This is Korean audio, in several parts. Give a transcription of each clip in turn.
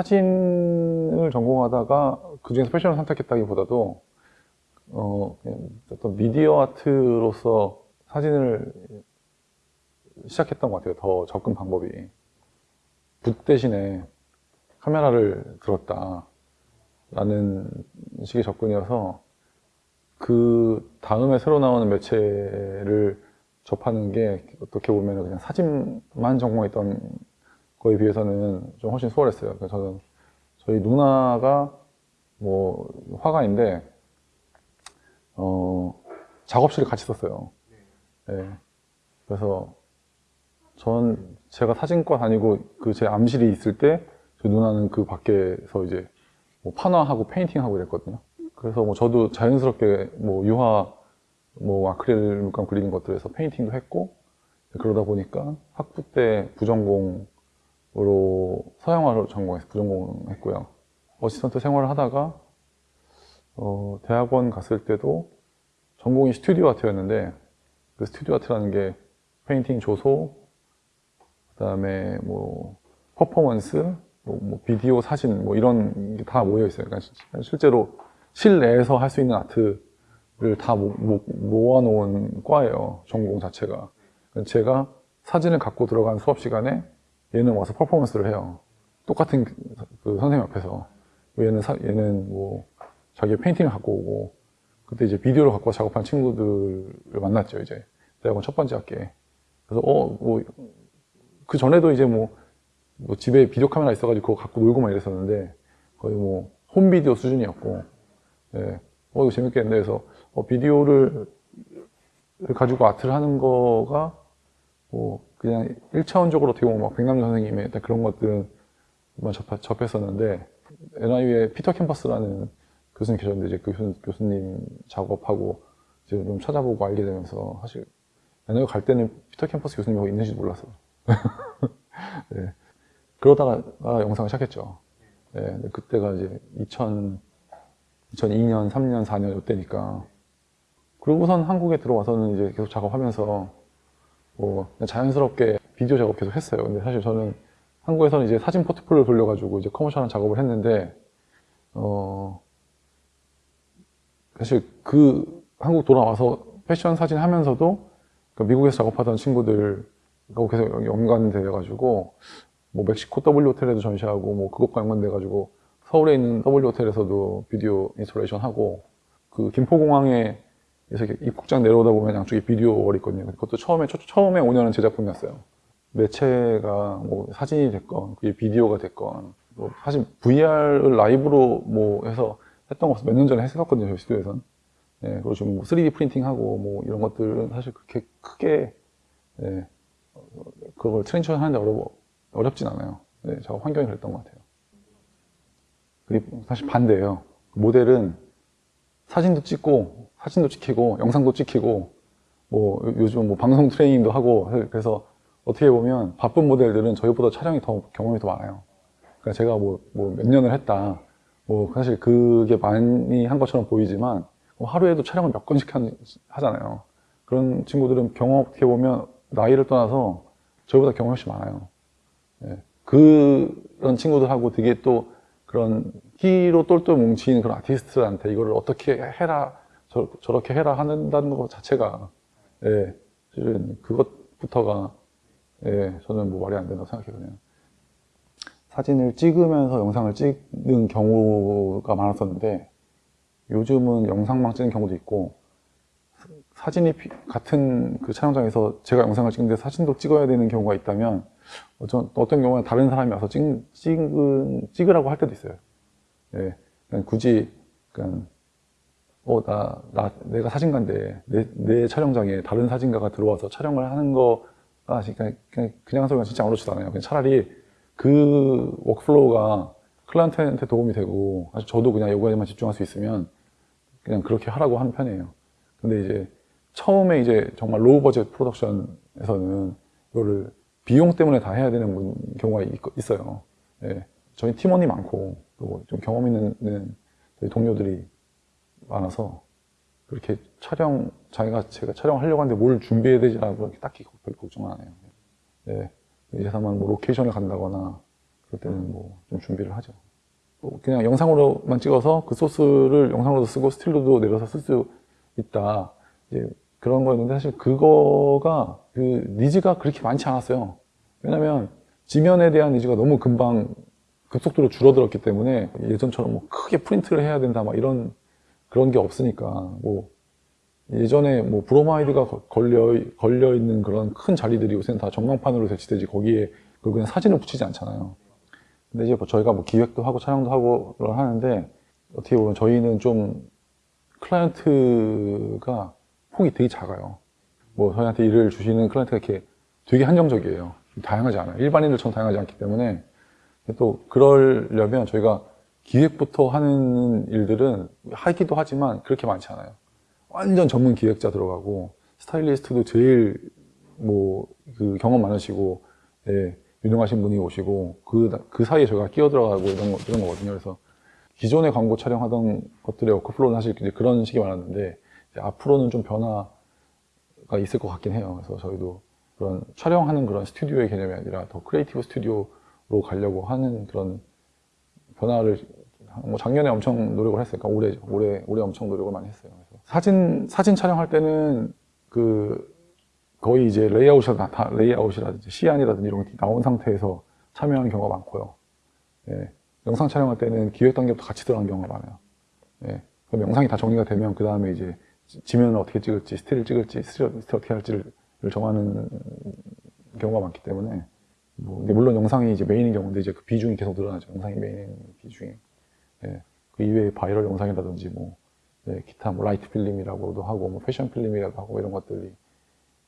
사진을 전공하다가 그 중에서 패션을 선택했다기보다도 어, 어떤 미디어 아트로서 사진을 시작했던 것 같아요. 더 접근 방법이. 붓 대신에 카메라를 들었다. 라는 식의 접근이어서 그 다음에 새로 나오는 매체를 접하는 게 어떻게 보면 그냥 사진만 전공했던 거에 비해서는 좀 훨씬 수월했어요. 그래서 저는 저희 누나가 뭐 화가인데 어 작업실을 같이 썼어요. 네. 그래서 전 제가 사진과 다니고 그 제 암실이 있을 때 저희 누나는 그 밖에서 이제 뭐 판화하고 painting하고 이랬거든요. 그래서 뭐 저도 자연스럽게 뭐 유화 뭐 아크릴 물감 그리는 것들에서 painting도 했고 그러다 보니까 학부 때 부전공 으로 서양화를 전공해서 부전공했고요. assistant 생활을 하다가 어, 대학원 갔을 때도 전공이 studio art였는데 그 studio art라는 게 painting 조소 그 다음에 뭐 퍼포먼스 뭐, 뭐 비디오 사진 뭐 이런 게 다 모여 있어요. 그러니까 실제로 실내에서 할 수 있는 art를 다 모, 모, 모아놓은 과예요. 전공 자체가. 제가 사진을 갖고 들어간 수업 시간에 얘는 와서 퍼포먼스를 해요. 똑같은 그, 그 선생님 앞에서. 얘는, 사, 얘는 뭐 자기 페인팅을 갖고 오고 그때 이제 비디오를 갖고 작업한 친구들을 만났죠. 이제 대학원 첫 번째 학기에. 그래서 어, 뭐, 그 전에도 이제 뭐, 뭐 집에 비디오 카메라 있어가지고 그거 갖고 놀고 막 이랬었는데 거의 뭐 홈비디오 수준이었고 예. 어, 이거 재밌겠네. 그래서, 어, 비디오를 가지고 아트를 하는 거가, 뭐, 그냥 1차원적으로 어떻게 보면 막 백남준 선생님의 그런 것들만 접하, 접했었는데, NIU에 피터 캠퍼스라는 교수님 계셨는데, 이제 그 교수, 교수님 작업하고, 이제 좀 찾아보고 알게 되면서, 사실, NIU 갈 때는 피터 캠퍼스 교수님이 거기 있는지도 몰랐어요. 네. 그러다가 영상을 시작했죠. 네. 그때가 이제 2000, 2002년, 3년, 4년 이때니까 그리고선 한국에 들어와서는 이제 계속 작업하면서 뭐 자연스럽게 비디오 작업 계속 했어요. 근데 사실 저는 한국에서는 이제 사진 포트폴리오 돌려가지고 이제 커머셜한 작업을 했는데 어 사실 그 한국 돌아와서 패션 사진 하면서도 그 미국에서 작업하던 친구들하고 계속 연관돼 가지고 뭐 멕시코 W 호텔에도 전시하고 뭐 그것과 연관돼 가지고 서울에 있는 W 호텔에서도 비디오 installation 하고 그 김포공항에 서 입국장 내려오다 보면 양쪽에 video wall이 있거든요. 그것도 처음에 처음에 5년은 제 작품이었어요. 매체가 뭐 사진이 됐건 그게 비디오가 됐건 뭐 사실 VR을 라이브로 뭐 해서 했던 것을 몇 년 전에 했었거든요. 저희 스튜디오에선. 예, 그리고 지금 뭐 3D 프린팅하고 뭐 이런 것들은 사실 그렇게 크게 예, 그걸 transfer 하는데 어려, 어렵진 않아요. 예, 작업 환경이 그랬던 것 같아요. 사실 반대예요. 모델은 사진도 찍고 사진도 찍히고 영상도 찍히고 뭐 요즘 뭐 방송 트레이닝도 하고 그래서 어떻게 보면 바쁜 모델들은 저희보다 촬영이 더 경험이 더 많아요. 그러니까 제가 뭐뭐몇 년을 했다. 뭐 사실 그게 많이 한 것처럼 보이지만 뭐 하루에도 촬영을 몇 건씩 하잖아요. 그런 친구들은 경험 어떻게 보면 나이를 떠나서 저희보다 경험이 훨씬 많아요. 예. 그런 친구들하고 되게 또 그런 키로 똘똘 뭉친 그런 아티스트한테 이거를 어떻게 해라 저, 렇게 해라 하는다는 것 자체가 예, 실은 그것부터가 예, 저는 뭐 말이 안 된다고 생각해요 사진을 찍으면서 영상을 찍는 경우가 많았었는데 요즘은 영상만 찍는 경우도 있고 사진이 같은 그 촬영장에서 제가 영상을 찍는데 사진도 찍어야 되는 경우가 있다면 어떤, 어떤 경우는 다른 사람이 와서 찍, 찍은, 찍으라고 할 때도 있어요. 예, 굳이, 그냥, 어, 나, 나, 내가 사진가인데, 내, 내 촬영장에 다른 사진가가 들어와서 촬영을 하는 거가, 그냥, 그냥, 그냥 소리가 진짜 아무렇지도 않아요. 그냥 차라리 그 workflow가 클라이언트한테 도움이 되고, 저도 그냥 요거에만 집중할 수 있으면, 그냥 그렇게 하라고 하는 편이에요. 근데 이제, 처음에 이제 정말 로우 버젯 프로덕션에서는 이거를 비용 때문에 다 해야 되는 경우가 있, 어요 예. 저희 팀원이 많고 좀 경험 있는 저희 동료들이 많아서 그렇게 촬영 자기가 제가 촬영하려고 하는데 뭘 준비해야 되지라고 딱히 별 걱정은 안 해요. 예. 예산만 뭐 로케이션을 간다거나 그럴 때는 뭐 좀 준비를 하죠. 뭐 그냥 영상으로만 찍어서 그 소스를 영상으로도 쓰고 스틸로도 내려서 쓸 수 있다. 이제 그런 거였는데 사실 그거가 그 needs가 그렇게 많지 않았어요. 왜냐면 지면에 대한 needs가 너무 금방 급속도로 줄어들었기 때문에 예전처럼 뭐 크게 프린트를 해야 된다 막 이런 그런 게 없으니까 뭐 예전에 뭐 브로마이드가 거- 걸려 걸려 있는 그런 큰 자리들이 요새는 다 전광판으로 대치되지 거기에 그 그냥 사진을 붙이지 않잖아요. 근데 이제 뭐 저희가 뭐 기획도 하고 촬영도 하고 그걸 하는데 어떻게 보면 저희는 좀 클라이언트가 폭이 되게 작아요. 뭐 저희한테 일을 주시는 클라이언트가 이렇게 되게 한정적이에요. 다양하지 않아요. 일반인들처럼 다양하지 않기 때문에 또 그러려면 저희가 기획부터 하는 일들은 하기도 하지만 그렇게 많지 않아요. 완전 전문 기획자 들어가고 스타일리스트도 제일 뭐 그 경험 많으시고 예, 유능하신 분이 오시고 그, 그 사이에 저희가 끼어 들어가고 이런, 거, 이런 거거든요. 그래서 기존의 광고 촬영하던 것들의 workflow는 사실 그런 식이 많았는데 앞으로는 좀 변화가 있을 것 같긴 해요. 그래서 저희도 그런 촬영하는 그런 스튜디오의 개념이 아니라 더 creative studio로 가려고 하는 그런 변화를 뭐 작년에 엄청 노력을 했으니까 올해 올해 올해 엄청 노력을 많이 했어요. 그래서 사진 사진 촬영할 때는 그 거의 이제 레이아웃이 다 레이아웃이라든지 시안이라든지 이런 게 나온 상태에서 참여하는 경우가 많고요. 예, 영상 촬영할 때는 기획 단계부터 같이 들어가는 경우가 많아요. 예, 그럼 영상이 다 정리가 되면 그 다음에 이제 지- 지면을 어떻게 찍을지, 스틸을 찍을지, 스틸 어떻게 할지를 정하는 경우가 많기 때문에 뭐 근데 물론 영상이 이제 메인인 경우인데 이제 그 비중이 계속 늘어나죠. 영상이 메인인 비중이. 예, 그 이외에 바이럴 영상이라든지 뭐 예, 기타 뭐 light film이라고도 하고 뭐 fashion film이라고 하고 이런 것들이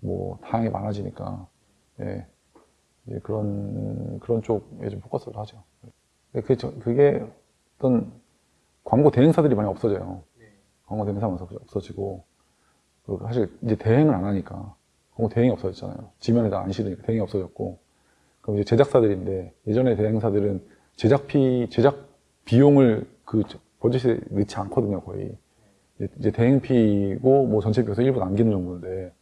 뭐 다양하게 많아지니까 예, 이제 그런 그런 쪽에 좀 포커스를 하죠. 근데 그게, 저- 그게 어떤 광고 대행사들이 많이 없어져요. 광고 대행사가 많이 없어지고 사실 이제 대행을 안 하니까 광고 대행이 없어졌잖아요. 지면에다 안 실으니까 대행이 없어졌고 그럼 이제 제작사들인데 예전에 대행사들은 제작비 제작 비용을 그 버짓에 넣지 않거든요 거의. 이제- 대행비고 뭐 전체 비용에서 일부 남기는 정도인데.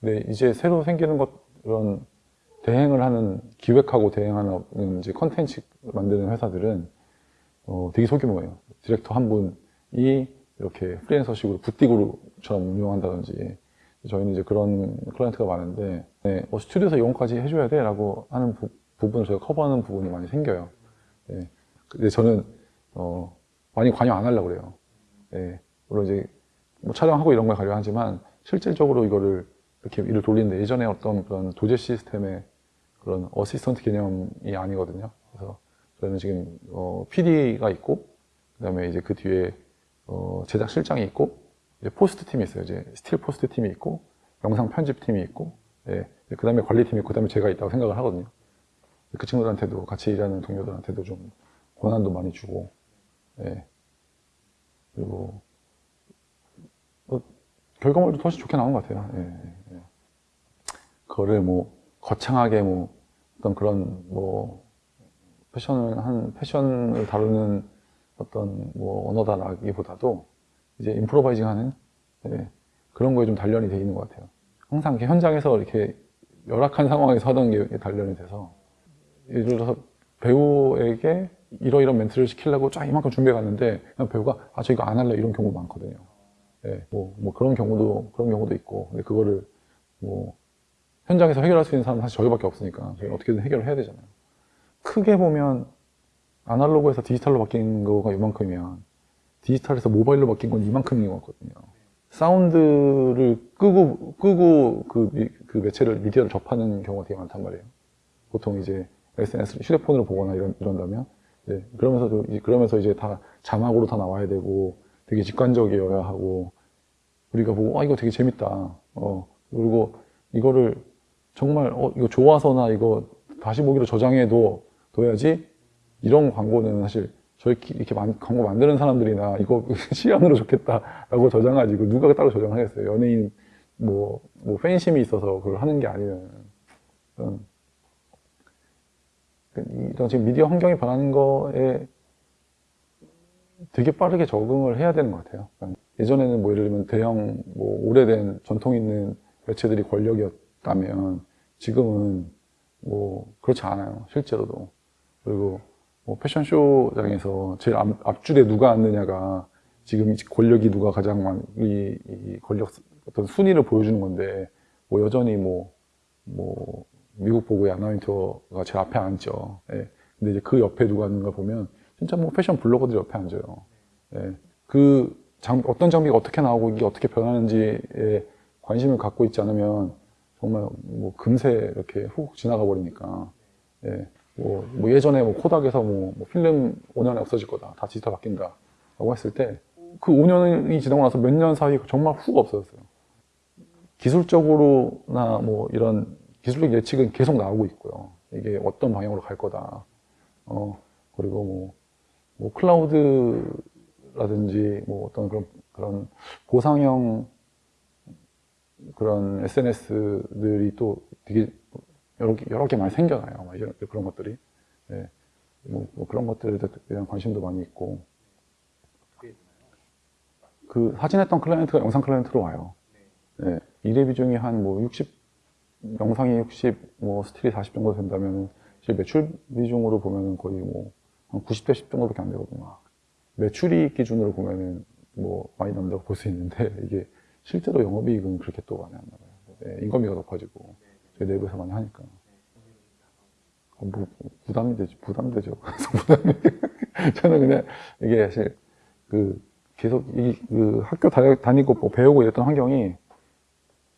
근데 이제 새로 생기는 것 그런 대행을 하는 기획하고 대행하는 이제 컨텐츠 만드는 회사들은 어, 되게 소규모예요. 디렉터 한 분이 이렇게 프리랜서식으로 부티크 그룹처럼 운영한다든지 저희는 이제 그런 클라이언트가 많은데 네, 어, 스튜디오에서 이용까지 해줘야 돼 라고 하는 부, 분을 저희가 커버하는 부분이 많이 생겨요. 네. 근데 저는 어, 많이 관여 안 하려고 그래요. 네. 물론 이제 뭐 촬영하고 이런 걸 관여하지만 실질적으로 이거를 이렇게 일을 돌리는데 예전에 어떤 그런 도제 시스템의 그런 assistant 개념이 아니거든요. 그래서 저희는 지금 어, PD가 있고 그 다음에 이제 그 뒤에 어, 제작 실장이 있고 post 팀이 있어요. 이제 스틸 post 팀이 있고 영상 편집 팀이 있고 예, 그 다음에 관리 팀이 있고 그 다음에 제가 있다고 생각을 하거든요. 그 친구들한테도 같이 일하는 동료들한테도 좀 권한도 많이 주고 예. 그리고 뭐 결과물도 훨씬 좋게 나온 것 같아요. 예, 예, 예. 그거를 뭐 거창하게 뭐 어떤 그런 뭐 패션을 한 패션을 다루는 어떤 뭐 언어다라기보다도 이제 임프로바이징하는 예, 그런 거에 좀 단련이 돼 있는 것 같아요. 항상 이렇게 현장에서 이렇게 열악한 상황에서 하던 게 단련이 돼서 예를 들어서 배우에게 이러이런 멘트를 시키려고 쫙 이만큼 준비해 갔는데 그냥 배우가 아 저 이거 안 할래 이런 경우도 많거든요. 예, 뭐, 뭐 그런 경우도 그런 경우도 있고 근데 그거를 뭐 현장에서 해결할 수 있는 사람은 사실 저희밖에 없으니까 저희는 어떻게든 해결을 해야 되잖아요. 크게 보면 아날로그에서 디지털로 바뀐 거가 이만큼이면 디지털에서 모바일로 바뀐 건 이만큼인 것 같거든요. 사운드를 끄고 끄고 그, 미- 그 매체를 미디어를 접하는 경우가 되게 많단 말이에요. 보통 이제 SNS 휴대폰으로 보거나 이런 이런다면 네, 그러면서 그러면서 이제 다 자막으로 다 나와야 되고 되게 직관적이어야 하고 우리가 보고 아 이거 되게 재밌다. 어 그리고 이거를 정말 어 이거 좋아서나 이거 다시 보기로 저장해도 둬야지 이런 광고는 사실 저희 이렇게 만- 광고 만드는 사람들이나 이거 시안으로 좋겠다라고 저장하지 그 누가 따로 저장하겠어요 연예인 뭐, 뭐 팬심이 있어서 그걸 하는 게 아니면 그런 이런 지금 미디어 환경이 변하는 거에 되게 빠르게 적응을 해야 되는 것 같아요. 그러니까 예전에는 뭐 예를 들면 대형 뭐 오래된 전통 있는 매체들이 권력이었다면 지금은 뭐 그렇지 않아요. 실제로도. 그리고 뭐 패션쇼장에서 제일 앞, 앞줄에 누가 앉느냐가 지금 이 권력이 누가 가장 많이 이 권력 어떤 순위를 보여주는 건데 뭐 여전히 뭐뭐 미국 보고의 아나윈터가 제일 앞에 앉죠. 예. 근데 이제 그 옆에 누가 앉는 걸 보면 진짜 뭐 패션 블로거들이 옆에 앉아요. 예. 그 장, 어떤 장비가 어떻게 나오고 이게 어떻게 변하는지에 관심을 갖고 있지 않으면 정말 뭐 금세 이렇게 훅 지나가 버리니까 예. 뭐, 뭐 예전에 뭐 코닥에서 뭐, 뭐 필름 5년에 없어질 거다 다 디지털 바뀐다 라고 했을 때 그 5년이 지나고 나서 몇 년 사이 정말 훅 없어졌어요. 기술적으로나 뭐 이런 기술적 예측은 계속 나오고 있고요. 이게 어떤 방향으로 갈 거다. 어 그리고 뭐, 뭐 클라우드라든지 뭐 어떤 그런 그런 보상형 그런 SNS들이 또 되게 여러 개 많이 생겨나요. 막 이런, 그런 것들이. 예. 뭐, 뭐 그런 것들에 대한 관심도 많이 있고. 그 사진했던 클라이언트가 영상 클라이언트로 와요. 예. 일의 비중이 한 뭐 60, 영상이 60, 뭐 스틸이 40 정도 된다면, 실 매출 비중으로 보면은 거의 뭐, 한 90대 10 정도밖에 안 되거든요. 매출이익 기준으로 보면은 뭐 많이 남다고 볼 수 있는데, 이게 실제로 영업이익은 그렇게 또 많이 안 나와요. 예, 인건비가 높아지고 저희 내부에서 많이 하니까 어, 뭐, 부담이 되죠. 부담되죠. 그래서 부담이 저는 그냥 이게 사실 그 계속 이, 그 학교 다, 다니고 뭐 배우고 이랬던 환경이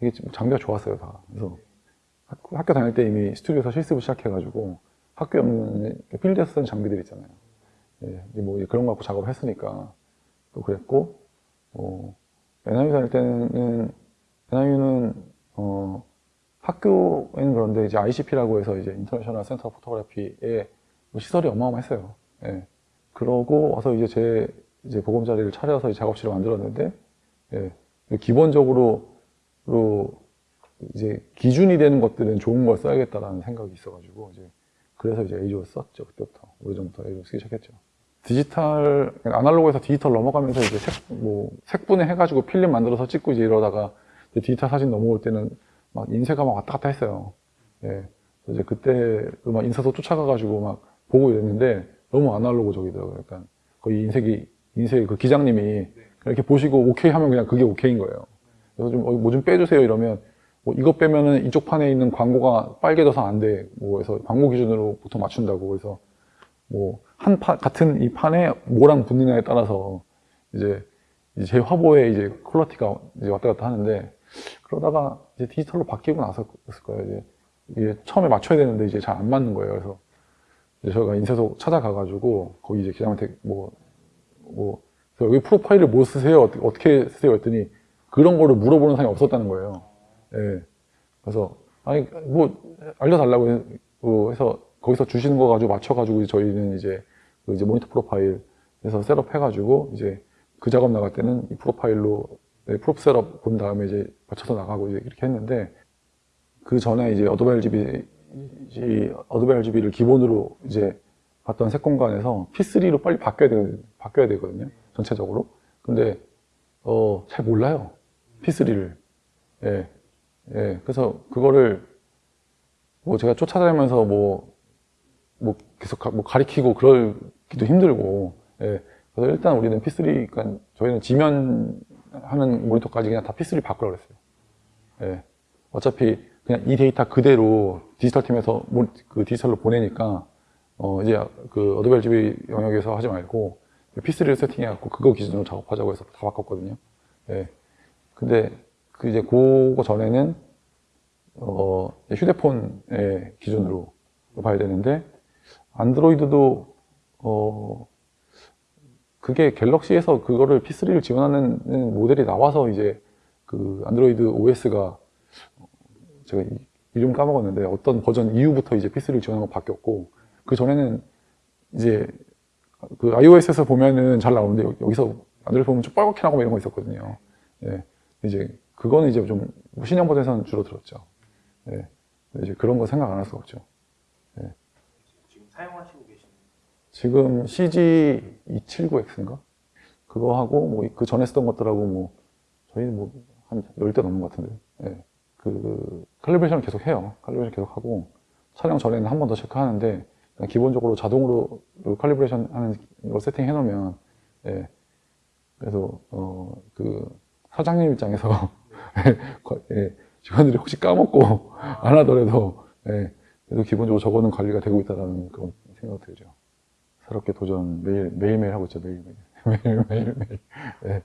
이게 좀 장비가 좋았어요 다. 그래서 학교, 학교 다닐 때 이미 스튜디오에서 실습을 시작해가지고 학교에 없는 필드에서 쓰는 장비들 있잖아요. 예, 뭐 그런 거 갖고 작업을 했으니까 또 그랬고 어, NYU 다닐 때는 NYU는 어, 학교에는 그런데 이제 ICP라고 해서 이제 International Center Photography의 뭐 시설이 어마어마했어요. 예. 그러고 와서 이제 제 이제 보금 자리를 차려서 이제 작업실을 만들었는데 예. 기본적으로 로 이제 기준이 되는 것들은 좋은 걸 써야겠다라는 생각이 있어가지고 이제 그래서 이제 에이조를 썼죠 그때부터 오래전부터 에이조 쓰기 시작했죠. 디지털 아날로그에서 디지털 넘어가면서 이제 색, 뭐 색분해 해가지고 필름 만들어서 찍고 이제 이러다가 디지털 사진 넘어올 때는 막 인쇄가 막 왔다 갔다 했어요. 예. 이제 그때 막 인쇄소 쫓아가가지고 막 보고 이랬는데 너무 아날로그적이더라고요. 약간 거의 인쇄기 인쇄 그 기장님이 이렇게 보시고 오케이 하면 그냥 그게 오케이인 거예요. 그래서 좀 뭐좀 빼주세요 이러면 뭐 이거 빼면은 이쪽 판에 있는 광고가 빨개져서 안 돼. 뭐 그래서 광고 기준으로 보통 맞춘다고 그래서 뭐 한 판 같은 이 판에 뭐랑 붙느냐에 따라서 이제 제 화보에 이제 퀄러티가 이제 왔다 갔다 하는데 그러다가 이제 디지털로 바뀌고 나서였을 거예요. 이제 이게 처음에 맞춰야 되는데 이제 잘 안 맞는 거예요. 그래서 이제 저희가 인쇄소 찾아가가지고 거기 이제 기장한테 뭐, 뭐, 여기 profile을 뭐 쓰세요? 어떻게, 쓰세요? 했더니 그런 거를 물어보는 사람이 없었다는 거예요. 예. 그래서, 아니, 뭐, 알려달라고 해서 거기서 주시는 거 가지고 맞춰가지고 저희는 이제 그 이제 모니터 profile 해서 set up 해가지고 이제 그 작업 나갈 때는 이 profile로 네, proof set up 본 다음에 이제 맞춰서 나가고 이제 이렇게 했는데 그 전에 이제 어도be RGB 어도be RGB를 기본으로 이제 봤던 색 공간에서 P3로 빨리 바뀌어야 되 바뀌어야 되거든요 전체적으로. 근데 어 잘 몰라요 P3를. 예, 예. 그래서 그거를 뭐 제가 쫓아다니면서 뭐, 뭐 계속 가, 뭐 가리키고 그러기도 힘들고 예. 그래서 일단 우리는 P3 그러니까 저희는 지면 하는 모니터까지 그냥 다 P3 바꾸라 그랬어요. 예. 어차피 그냥 이 데이터 그대로 디지털 팀에서 그 디지털로 보내니까 어 이제 그 어도be RGB 영역에서 하지 말고 P3를 세팅해갖고 그거 기준으로 작업하자고 해서 다 바꿨거든요. 예. 근데 그 이제 그거 전에는 어 휴대폰의 기준으로 봐야 되는데 안드로이드도 어 그게 갤럭시에서 그거를 P3를 지원하는 모델이 나와서 이제 그 안드로이드 OS가 제가 이름 까먹었는데 어떤 버전 이후부터 이제 P3를 지원하는 거 바뀌었고 그 전에는 이제 그 iOS에서 보면은 잘 나오는데 여기서 안드로이드 보면 좀 빨갛게 나고 이런 거 있었거든요. 예. 이제 그거는 이제 좀 신형 버전에서는 줄어들었죠. 예. 이제 그런 거 생각 안 할 수가 없죠. 예. 지금 사용하시고 계신 지금 CG279X인가? 그거 하고, 뭐, 그 전에 쓰던 것들하고, 뭐, 저희는 뭐, 한 10대 넘는 것 같은데, 예. 그, 칼리브레이션을 계속 해요. 칼리브레이션 계속 하고, 촬영 전에는 한 번 더 체크하는데, 기본적으로 자동으로 그 칼리브레이션 하는 걸 세팅해 놓으면 예. 그래서 어 그 사장님 입장에서 거- 예, 직원들이 혹시 까먹고 안 하더라도 예, 그래도 기본적으로 적어는 관리가 되고 있다라는 그런 생각 들죠. 새롭게 도전 매일 매일매일 하고 있죠 매일매일 매일매일 매일 예,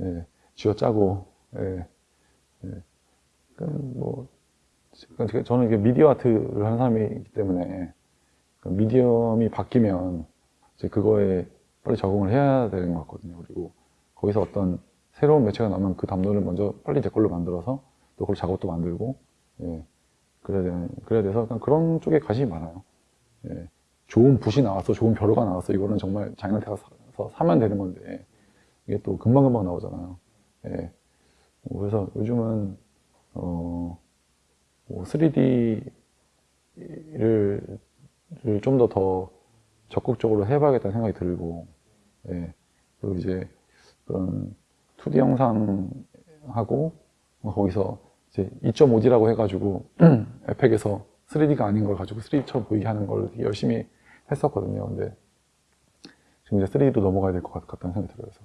예, 쥐어 짜고 예, 예. 그러니까 제가- 저는 이게 미디어 아트를 하는 사람이기 때문에 그 미디엄이 바뀌면 이제 그거에 빨리 적응을 해야 되는 것 같거든요. 그리고 거기서 어떤 새로운 매체가 나오면 그 담론을 먼저 빨리 제 걸로 만들어서 또 그걸 작업도 만들고 예, 그래야 그래야 돼서 그런 쪽에 관심이 많아요. 예, 좋은 붓이 나왔어, 좋은 벼루가 나왔어. 이거는 정말 장인한테 가서 사면 되는 건데 이게 또 금방 금방 나오잖아요. 예, 뭐 그래서 요즘은 어, 뭐 3D를 좀더더 적극적으로 해봐야겠다는 생각이 들고, 예. 그리고 이제 그런 2D 영상하고 뭐 거기서 이제 2.5D라고 해가지고 에펙에서 3D가 아닌 걸 가지고 3D처럼 보이게 하는 걸 열심히 했었거든요. 근데 지금 이제 3D로 넘어가야 될 것 같다는 생각이 들어요. 그래서